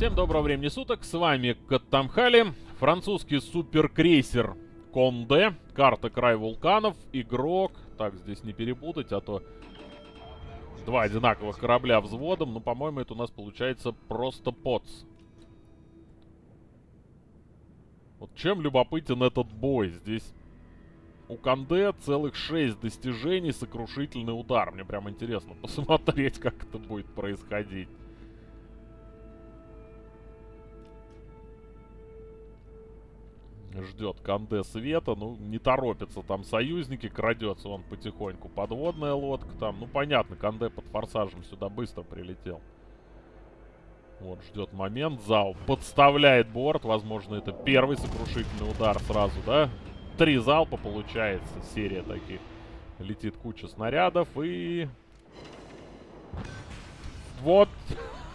Всем доброго времени суток, с вами Каттамхали, французский суперкрейсер Конде, карта Край Вулканов, игрок, так здесь не перепутать, а то два одинаковых корабля взводом, ну по-моему это у нас получается просто поц. Вот чем любопытен этот бой, здесь у Канде целых 6 достижений, сокрушительный удар. Мне прям интересно посмотреть, как это будет происходить. Ждет Канде света, ну, не торопится там союзники, крадется он потихоньку. Подводная лодка там, ну, понятно, Канде под форсажем сюда быстро прилетел. Вот, ждет момент, зал подставляет борт, возможно, это первый сокрушительный удар сразу, да? Три залпа получается, серия таких. Летит куча снарядов и... Вот,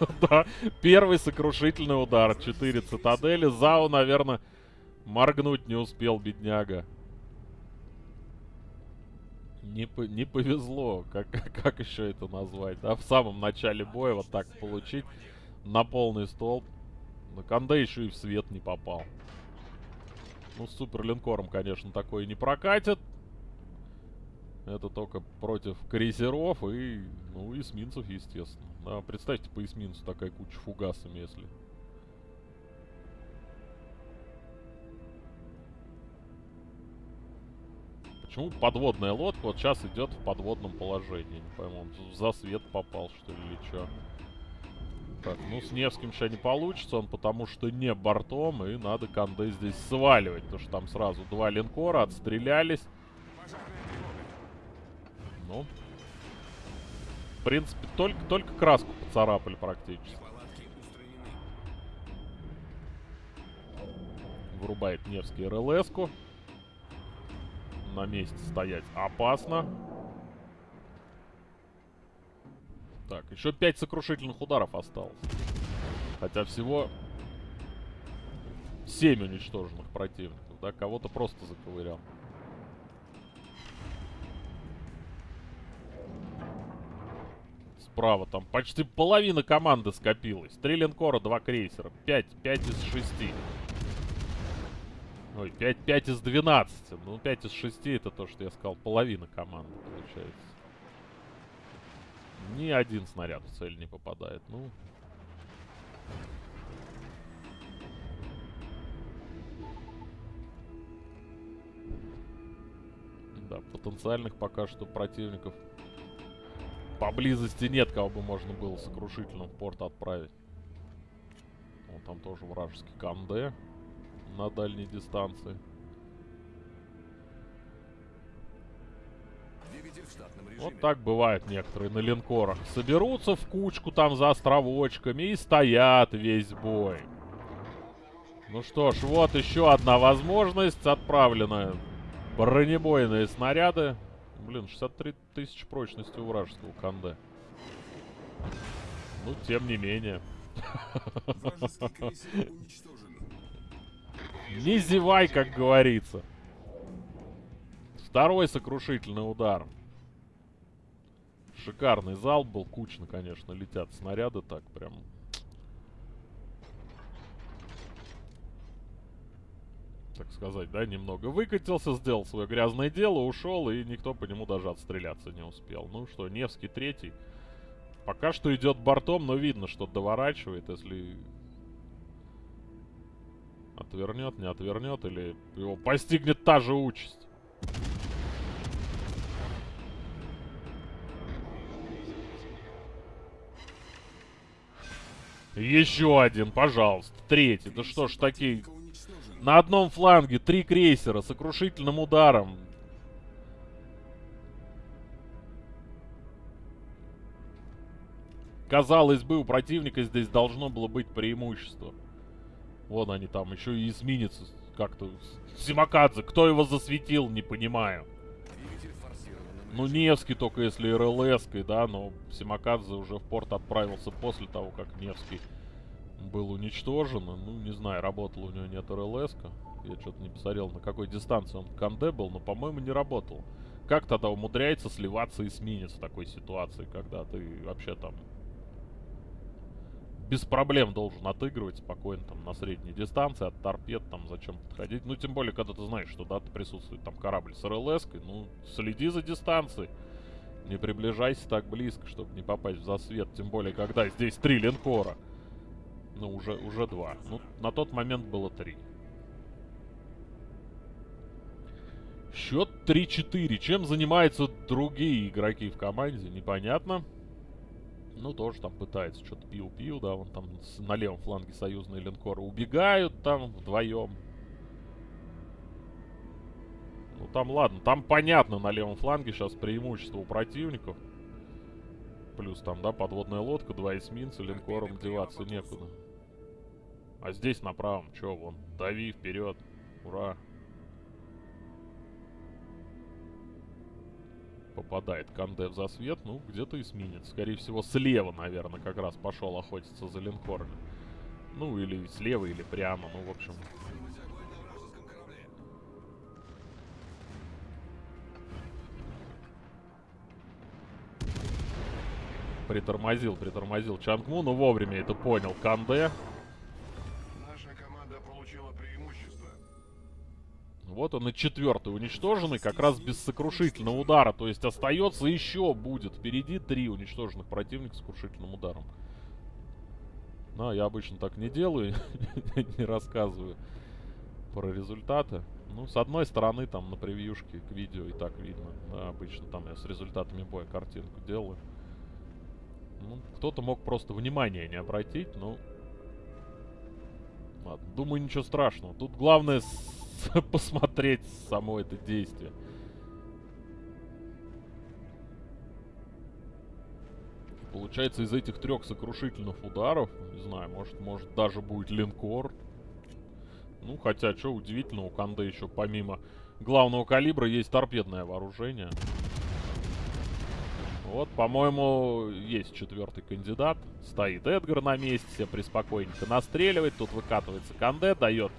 да, первый сокрушительный удар. Четыре цитадели. Зау, наверное, моргнуть не успел, бедняга. Не, по не повезло, как, как еще это назвать, да? В самом начале боя вот так получить на полный столб. На Канде еще и в свет не попал. Ну, с суперлинкором, конечно, такое не прокатит. Это только против крейсеров и, ну, эсминцев, естественно. Да, представьте по эсминцу такая куча фугасами, если... Почему подводная лодка вот сейчас идет в подводном положении? Не пойму, он за свет попал, что ли, или что? Так, ну с Невским сейчас не получится, он потому что не бортом, и надо Канде здесь сваливать, потому что там сразу два линкора отстрелялись. Ну, в принципе, только, только краску поцарапали практически. Вырубает Невский РЛС-ку. На месте стоять опасно. Так, еще 5 сокрушительных ударов осталось. Хотя всего 7 уничтоженных противников. Да, кого-то просто заковырял. Справа там почти половина команды скопилась. Три линкора, два крейсера. 5, 5 из 6. Ой, 5, 5 из 12. Ну, 5 из 6 это то, что я сказал. Половина команды получается. Ни один снаряд в цель не попадает. Ну. Да, потенциальных пока что противников поблизости нет, кого бы можно было сокрушительным в порт отправить. Вот там тоже вражеский Канде на дальней дистанции. Вот так бывает некоторые на линкорах. Соберутся в кучку там за островочками и стоят весь бой. Ну что ж, вот еще одна возможность. Отправлены бронебойные снаряды. Блин, 63 тысячи прочности у вражеского Канде. Ну, тем не менее. Не зевай, как говорится. Второй сокрушительный удар. Шикарный зал был, кучно, конечно, летят снаряды так прям. Так сказать, да, немного выкатился, сделал свое грязное дело, ушел, и никто по нему даже отстреляться не успел. Ну что, Невский третий. Пока что идет бортом, но видно, что доворачивает, если отвернет, не отвернет, или его постигнет та же участь. Еще один, пожалуйста. Третий. Да что ж такие... На одном фланге три крейсера с сокрушительным ударом. Казалось бы, у противника здесь должно было быть преимущество. Вон они там, еще и эсминец как-то... Симакадзе, кто его засветил, не понимаю. Ну, Невский только если РЛС-кой, да, но Симакадзе уже в порт отправился после того, как Невский был уничтожен. Ну, не знаю, работал у него нет РЛС-ка. Я что-то не посмотрел, на какой дистанции он Канде был, но, по-моему, не работал. Как тогда умудряется сливаться эсминец в такой ситуации, когда ты вообще там без проблем должен отыгрывать спокойно там на средней дистанции, от торпед там зачем подходить. Ну, тем более, когда ты знаешь, что, да, присутствует там корабль с рлс ну, следи за дистанцией. Не приближайся так близко, чтобы не попасть в засвет. Тем более, когда здесь три линкора. Ну, уже, уже два. Ну, на тот момент было три. Счет 3-4. Чем занимаются другие игроки в команде, непонятно. Ну, тоже там пытается что-то пиу-пиу, да, вон там на левом фланге союзные линкоры убегают там вдвоем. Ну, там ладно, там понятно на левом фланге сейчас преимущество у противников. Плюс там, да, подводная лодка, два эсминца, линкором деваться некуда. А здесь на правом, чё, вон, дави вперед, ура. Попадает Канде в засвет. Ну, где-то эсминец. Скорее всего, слева, наверное, как раз пошел охотиться за линкорами. Ну, или слева, или прямо. Ну, в общем... Притормозил, притормозил Чангму, но вовремя это понял Канде. Вот он и четвертый уничтоженный, как раз без сокрушительного удара. То есть остается еще будет. Впереди три уничтоженных противника с сокрушительным ударом. Но я обычно так не делаю, не рассказываю про результаты. Ну, с одной стороны, там на превьюшке к видео и так видно. Да, обычно там я с результатами боя картинку делаю. Ну, кто-то мог просто внимание не обратить, но... Ладно, думаю, ничего страшного. Тут главное посмотреть само это действие. Получается, из этих трех сокрушительных ударов, не знаю, может, может даже будет линкор. Ну, хотя, что удивительно, у Канде еще помимо главного калибра есть торпедное вооружение. Вот, по-моему, есть четвертый кандидат. Стоит Эдгар на месте, себе приспокойненько настреливает. Тут выкатывается Канде, дает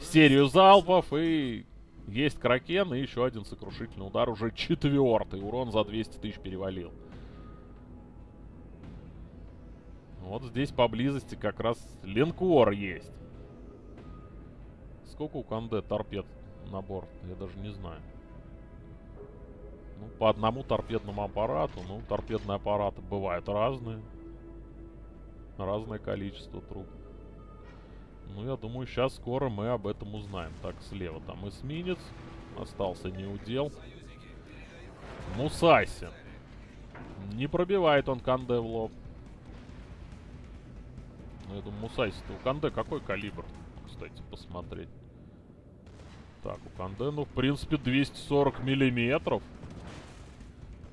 серию залпов и есть Кракен и еще один сокрушительный удар. Уже четвертый. Урон за 200 тысяч перевалил. Вот здесь поблизости как раз линкор есть. Сколько у Канде торпед на борт? Я даже не знаю. Ну, по одному торпедному аппарату. Ну, торпедные аппараты бывают разные. Разное количество труб. Ну, я думаю, сейчас скоро мы об этом узнаем. Так, слева там эсминец. Остался неудел. Мусайси. Не пробивает он Канде в лоб. Ну, я думаю, Мусайси-то у Канде какой калибр? Кстати, посмотреть. Так, у Канде, ну, в принципе, 240 миллиметров.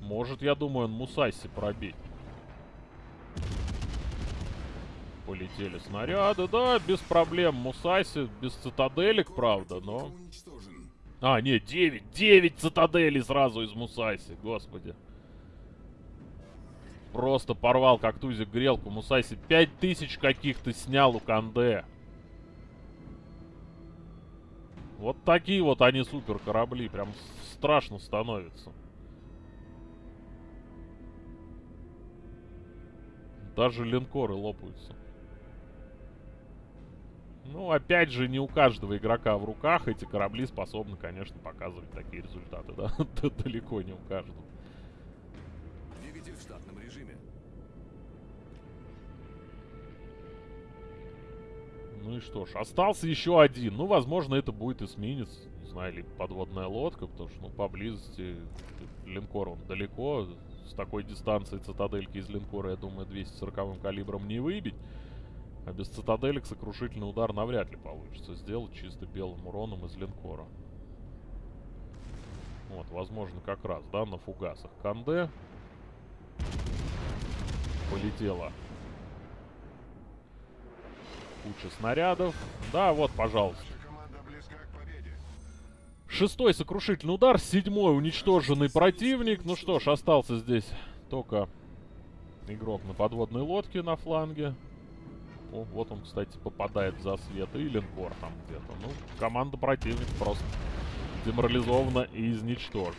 Может, я думаю, он Мусайси пробить полетели снаряды. Да, без проблем. Мусаси, без цитаделек, правда, но... А, нет, 9. 9 цитаделей сразу из Мусаси. Господи. Просто порвал как тузик грелку. Мусаси 5000 каких-то снял у Канде. Вот такие вот они супер корабли. Прям страшно становится. Даже линкоры лопаются. Ну, опять же, не у каждого игрока в руках эти корабли способны, конечно, показывать такие результаты, да? Далеко не у каждого. Двигатель в штатном режиме. Ну и что ж, остался еще один. Ну, возможно, это будет эсминец, не знаю, или подводная лодка, потому что, ну, поблизости линкор он далеко. С такой дистанции цитадельки из линкора, я думаю, 240 калибром не выбить. А без цитаделек сокрушительный удар навряд ли получится сделать чисто белым уроном из линкора. Вот, возможно, как раз, да, на фугасах. Канде. Полетела. Куча снарядов. Да, вот, пожалуйста. Шестой сокрушительный удар, седьмой уничтоженный противник. Ну что ж, остался здесь только игрок на подводной лодке на фланге. О, вот он, кстати, попадает в засвет. И линкор там где-то. Ну, команда противника просто деморализована и изничтожена.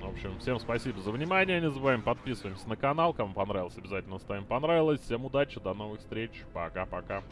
В общем, всем спасибо за внимание. Не забываем подписываемся на канал. Кому понравилось, обязательно ставим понравилось. Всем удачи, до новых встреч. Пока-пока.